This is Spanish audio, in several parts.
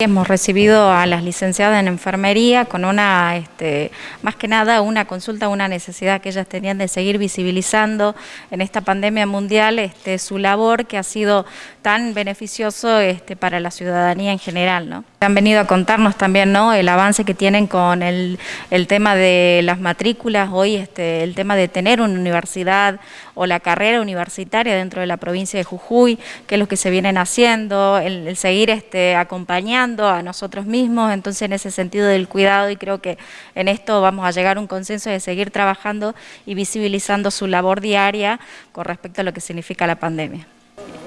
Hemos recibido a las licenciadas en enfermería con una, este, más que nada, una consulta, una necesidad que ellas tenían de seguir visibilizando en esta pandemia mundial este, su labor que ha sido tan beneficioso este, para la ciudadanía en general. ¿no? Han venido a contarnos también ¿no? el avance que tienen con el, el tema de las matrículas, hoy este, el tema de tener una universidad o la carrera universitaria dentro de la provincia de Jujuy, qué es lo que se vienen haciendo, el, el seguir este, acompañando a nosotros mismos, entonces en ese sentido del cuidado y creo que en esto vamos a llegar a un consenso de seguir trabajando y visibilizando su labor diaria con respecto a lo que significa la pandemia.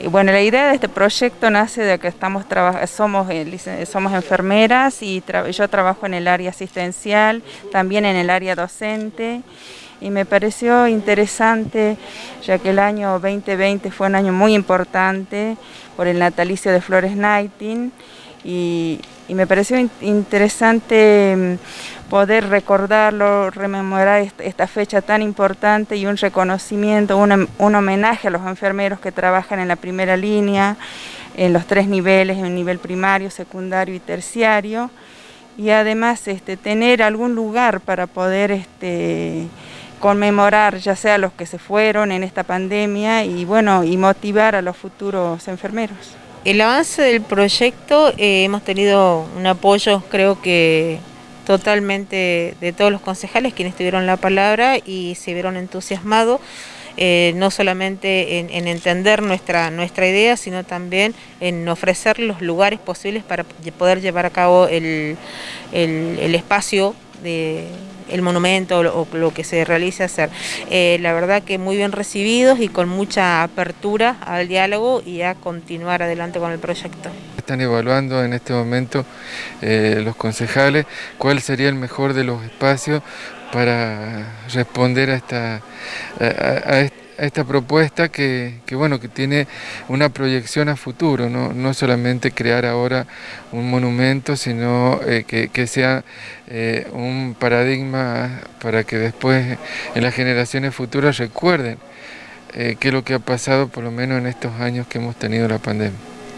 Y bueno, la idea de este proyecto nace de que estamos somos, eh, somos enfermeras y yo trabajo en el área asistencial, también en el área docente y me pareció interesante ya que el año 2020 fue un año muy importante por el natalicio de Flores Nighting y, me pareció interesante mm, poder recordarlo, rememorar esta fecha tan importante y un reconocimiento, un, homenaje a los enfermeros que trabajan en la primera línea, en los tres niveles, en el nivel primario, secundario y terciario, y además este, tener algún lugar para poder este, conmemorar ya sea los que se fueron en esta pandemia y bueno y motivar a los futuros enfermeros. El avance del proyecto, eh, hemos tenido un apoyo creo que totalmente de todos los concejales quienes tuvieron la palabra y se vieron entusiasmados, eh, no solamente en, entender nuestra, nuestra idea, sino también en ofrecer los lugares posibles para poder llevar a cabo el, el espacio de el monumento o lo, que se realice hacer. Eh, la verdad que muy bien recibidos y con mucha apertura al diálogo y a continuar adelante con el proyecto. Están evaluando en este momento eh, los concejales cuál sería el mejor de los espacios para responder a esta, a, esta propuesta que, bueno, que tiene una proyección a futuro, no, solamente crear ahora un monumento, sino eh, que, sea eh, un paradigma para que después en las generaciones futuras recuerden eh, qué es lo que ha pasado por lo menos en estos años que hemos tenido la pandemia.